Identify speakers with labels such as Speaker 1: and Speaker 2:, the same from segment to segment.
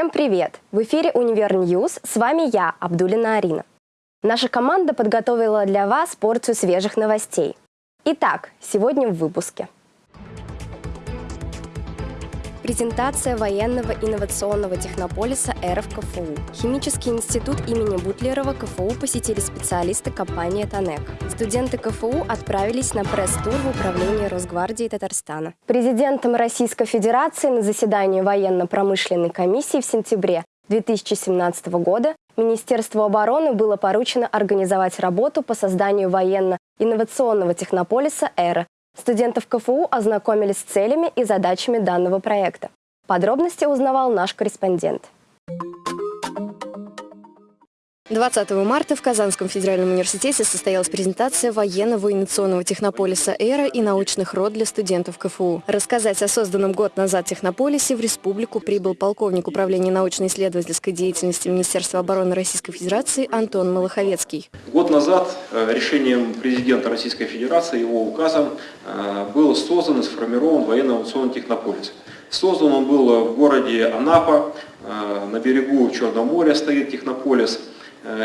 Speaker 1: Всем привет! В эфире «Univer News». С вами я, Абдулина Арина. Наша команда подготовила для вас порцию свежих новостей. Итак, сегодня в выпуске – Презентация военного инновационного технополиса в КФУ. Химический институт имени Бутлерова КФУ посетили специалисты компании «ТАНЕКО». Студенты КФУ отправились на пресс-тур в управление Росгвардии Татарстана. Президентом Российской Федерации на заседании военно-промышленной комиссии в сентябре 2017 года Министерству обороны было поручено организовать работу по созданию военно-инновационного технополиса «Эра», Студентов КФУ ознакомились с целями и задачами данного проекта. Подробности узнавал наш корреспондент. 20 марта в Казанском федеральном университете состоялась презентация военного инновационного технополиса «Эра» и научных род для студентов КФУ. Рассказать о созданном год назад технополисе в республику прибыл полковник управления научно-исследовательской деятельности Министерства обороны Российской Федерации Антон Малаховецкий.
Speaker 2: Год назад э, решением президента Российской Федерации, его указом, э, был создан и сформирован военно-инновационный технополис. Создан он был в городе Анапа, э, на берегу Черного моря стоит технополис –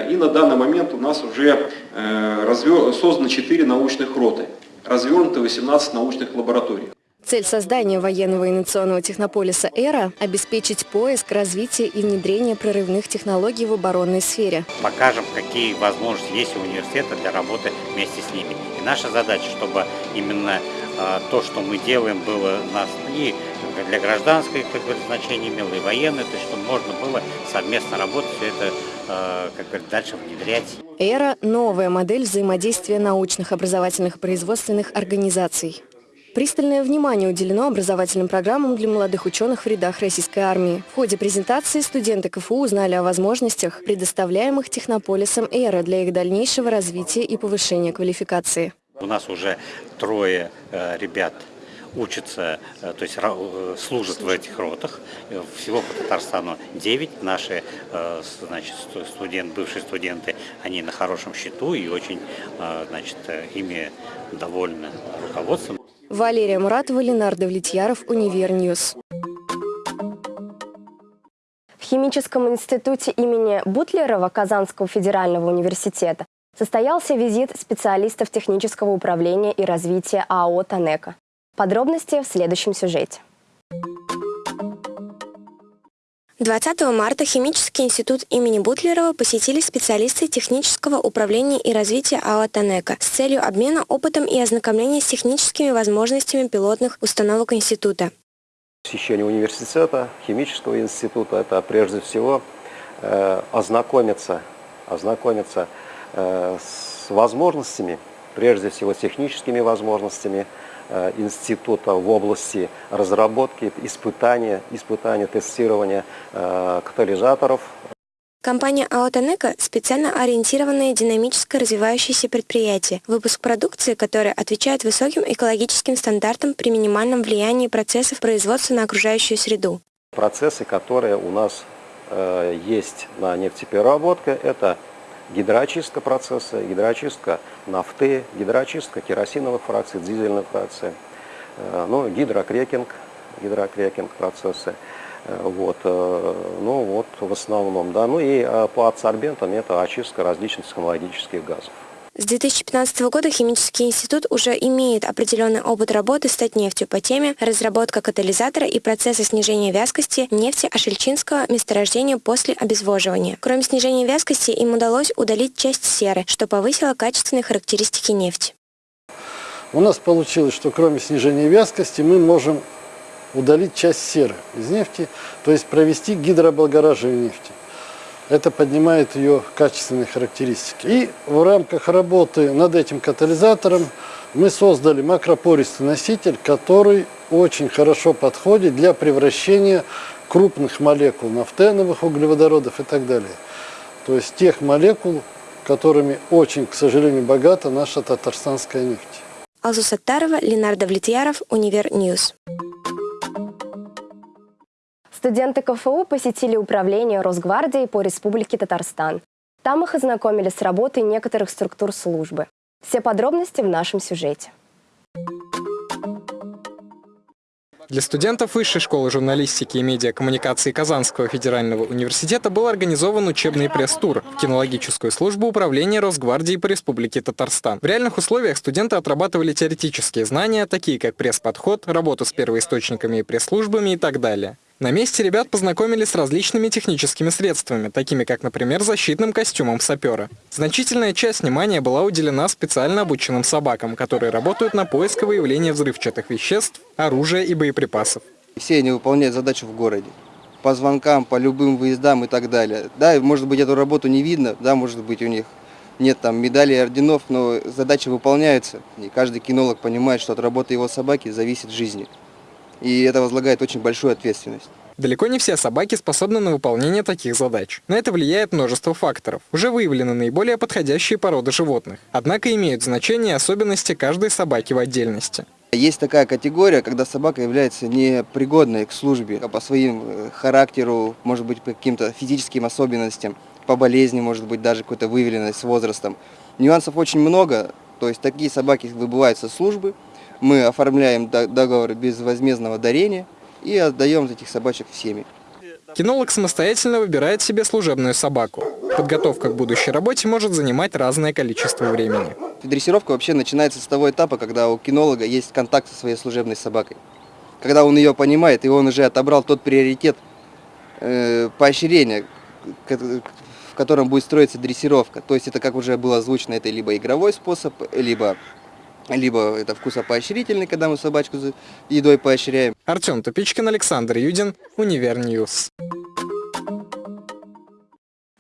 Speaker 2: и на данный момент у нас уже э, создано 4 научных роты, развернуты 18 научных лабораторий.
Speaker 1: Цель создания военного инновационного технополиса «Эра» – обеспечить поиск, развитие и внедрение прорывных технологий в оборонной сфере.
Speaker 3: Покажем, какие возможности есть у университета для работы вместе с ними. И наша задача, чтобы именно э, то, что мы делаем, было нас и для гражданской как бы, значения имело, и военное, то есть чтобы можно было совместно работать, все это Э, как говорят, дальше внедрять.
Speaker 1: Эра – новая модель взаимодействия научных, образовательных и производственных организаций. Пристальное внимание уделено образовательным программам для молодых ученых в рядах российской армии. В ходе презентации студенты КФУ узнали о возможностях, предоставляемых технополисом «Эра» для их дальнейшего развития и повышения квалификации.
Speaker 3: У нас уже трое э, ребят учатся, э, то есть э, служат в этих ротах. Всего по Татарстану 9. Наши значит, студент, бывшие студенты, они на хорошем счету и очень значит, ими довольны руководством.
Speaker 1: Валерия Муратова, Ленар Давлетьяров, Univer News. В Химическом институте имени Бутлерова Казанского федерального университета состоялся визит специалистов технического управления и развития АО «Танека». Подробности в следующем сюжете. 20 марта Химический институт имени Бутлерова посетили специалисты технического управления и развития АО «Танека» с целью обмена опытом и ознакомления с техническими возможностями пилотных установок института.
Speaker 4: Посещение университета, химического института – это прежде всего э, ознакомиться, ознакомиться э, с возможностями, прежде всего техническими возможностями, института в области разработки, испытания, испытания тестирования э, катализаторов.
Speaker 1: Компания «Аутонека» – специально ориентированное динамическое развивающееся предприятие, выпуск продукции, которая отвечает высоким экологическим стандартам при минимальном влиянии процессов производства на окружающую среду.
Speaker 4: Процессы, которые у нас э, есть на нефтепереработке, это гидроочистка процесса, гидроочистка нафты, гидроочистка керосиновых фракций, дизельных фракций, э, ну, гидрокрекинг, гидрокрекинг процессы. Э, вот, э, ну вот в основном, да. Ну и по адсорбентам это очистка различных технологических газов.
Speaker 1: С 2015 года Химический институт уже имеет определенный опыт работы с Татнефтью по теме разработка катализатора и процесса снижения вязкости нефти Ашельчинского месторождения после обезвоживания. Кроме снижения вязкости, им удалось удалить часть серы, что повысило качественные характеристики нефти.
Speaker 5: У нас получилось, что кроме снижения вязкости мы можем удалить часть серы из нефти, то есть провести гидрооблагораживание нефти. Это поднимает ее качественные характеристики. И в рамках работы над этим катализатором мы создали макропористый носитель, который очень хорошо подходит для превращения крупных молекул нафтеновых углеводородов и так далее. То есть тех молекул, которыми очень, к сожалению, богата наша татарстанская нефть.
Speaker 1: Алсу Саттарова, Ленар Давлетьяров, Univer News. Студенты КФУ посетили управление Росгвардии по Республике Татарстан. Там их ознакомили с работой некоторых структур службы. Все подробности в нашем сюжете.
Speaker 6: Для студентов Высшей школы журналистики и медиакоммуникации Казанского федерального университета был организован учебный пресс-тур в кинологическую службу управления Росгвардии по Республике Татарстан. В реальных условиях студенты отрабатывали теоретические знания, такие как пресс-подход, работу с первоисточниками и пресс-службами и так далее. На месте ребята познакомились с различными техническими средствами, такими как, например, защитным костюмом сапера. Значительная часть внимания была уделена специально обученным собакам, которые работают на поиск и выявление взрывчатых веществ, оружия и боеприпасов.
Speaker 7: Все они выполняют задачу в городе. По звонкам, по любым выездам и так далее. Да, может быть, эту работу не видно, да, может быть, у них нет там медалей орденов, но задачи выполняются. И каждый кинолог понимает, что от работы его собаки зависит жизнь и это возлагает очень большую ответственность.
Speaker 6: Далеко не все собаки способны на выполнение таких задач. На это влияет множество факторов. Уже выявлены наиболее подходящие породы животных. Однако имеют значение особенности каждой собаки в отдельности.
Speaker 7: Есть такая категория, когда собака является непригодной к службе по своим э, характеру, может быть, по каким-то физическим особенностям, по болезни, может быть, даже какой-то выявленной с возрастом. Нюансов очень много, то есть такие собаки выбывают со службы, мы оформляем договор безвозмездного дарения и отдаем этих собачек в семьи.
Speaker 6: Кинолог самостоятельно выбирает себе служебную собаку. Подготовка к будущей работе может занимать разное количество времени.
Speaker 7: Дрессировка вообще начинается с того этапа, когда у кинолога есть контакт со своей служебной собакой. Когда он ее понимает, и он уже отобрал тот приоритет э, поощрения, в котором будет строиться дрессировка. То есть это, как уже было озвучено, это либо игровой способ, либо либо это вкусопоощрительный, когда мы собачку за едой поощряем.
Speaker 6: Артем Тупичкин, Александр Юдин, Univer News.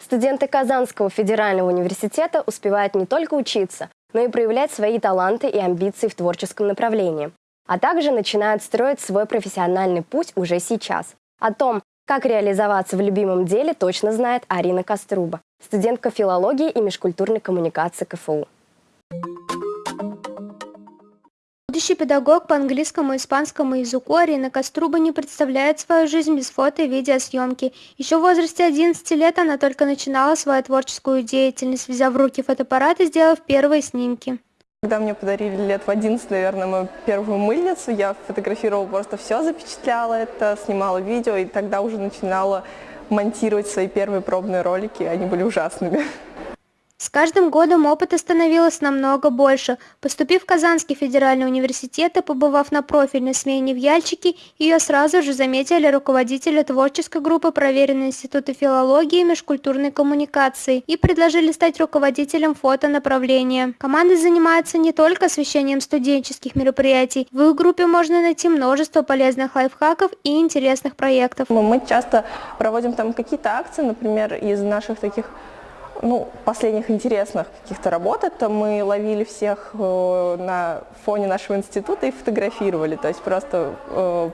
Speaker 1: Студенты Казанского федерального университета успевают не только учиться, но и проявлять свои таланты и амбиции в творческом направлении, а также начинают строить свой профессиональный путь уже сейчас. О том, как реализоваться в любимом деле, точно знает Арина Коструба, студентка филологии и межкультурной коммуникации КФУ.
Speaker 8: Будущий педагог по английскому и испанскому языку Арина Коструба не представляет свою жизнь без фото и видеосъемки. Еще в возрасте 11 лет она только начинала свою творческую деятельность, взяв в руки фотоаппарат и сделав первые снимки.
Speaker 9: Когда мне подарили лет в 11, наверное, мою первую мыльницу, я фотографировала просто все, запечатляла это, снимала видео, и тогда уже начинала монтировать свои первые пробные ролики, они были ужасными.
Speaker 8: С каждым годом опыта становилось намного больше. Поступив в Казанский федеральный университет и побывав на профильной смене в Яльчике, ее сразу же заметили руководители творческой группы проверенной института филологии и межкультурной коммуникации и предложили стать руководителем фотонаправления. Команда занимается не только освещением студенческих мероприятий. В их группе можно найти множество полезных лайфхаков и интересных проектов.
Speaker 9: Мы часто проводим там какие-то акции, например, из наших таких ну, последних интересных каких-то работ, это мы ловили всех э, на фоне нашего института и фотографировали. То есть просто э,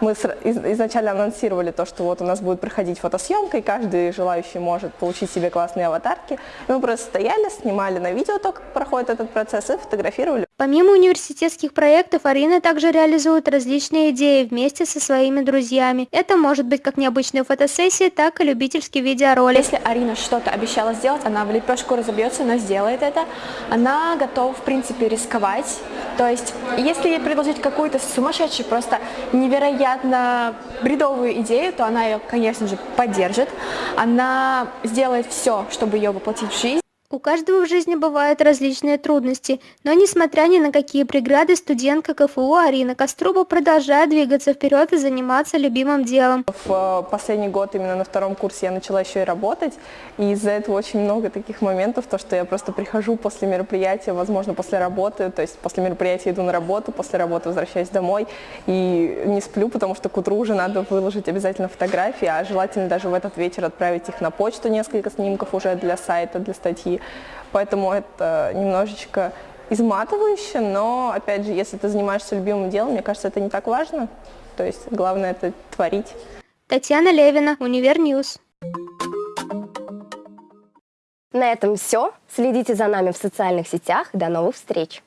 Speaker 9: мы изначально анонсировали то, что вот у нас будет проходить фотосъемка, и каждый желающий может получить себе классные аватарки. И мы просто стояли, снимали на видео то, как проходит этот процесс, и фотографировали.
Speaker 8: Помимо университетских проектов, Арина также реализует различные идеи вместе со своими друзьями. Это может быть как необычные фотосессии, так и любительский видеоролик.
Speaker 10: Если Арина что-то обещала сделать, она в лепешку разобьется, но сделает это. Она готова, в принципе, рисковать. То есть, если ей предложить какую-то сумасшедшую, просто невероятную невероятно бредовую идею, то она ее, конечно же, поддержит. Она сделает все, чтобы ее воплотить в жизнь.
Speaker 8: У каждого в жизни бывают различные трудности, но несмотря ни на какие преграды, студентка КФУ Арина Коструба продолжает двигаться вперед и заниматься любимым делом.
Speaker 9: В э, последний год, именно на втором курсе, я начала еще и работать, и из-за этого очень много таких моментов, то, что я просто прихожу после мероприятия, возможно, после работы, то есть после мероприятия иду на работу, после работы возвращаюсь домой и не сплю, потому что к утру уже надо выложить обязательно фотографии, а желательно даже в этот вечер отправить их на почту, несколько снимков уже для сайта, для статьи. Поэтому это немножечко изматывающе, но, опять же, если ты занимаешься любимым делом, мне кажется, это не так важно. То есть главное это творить.
Speaker 8: Татьяна Левина, Univer News.
Speaker 1: На этом все. Следите за нами в социальных сетях. До новых встреч!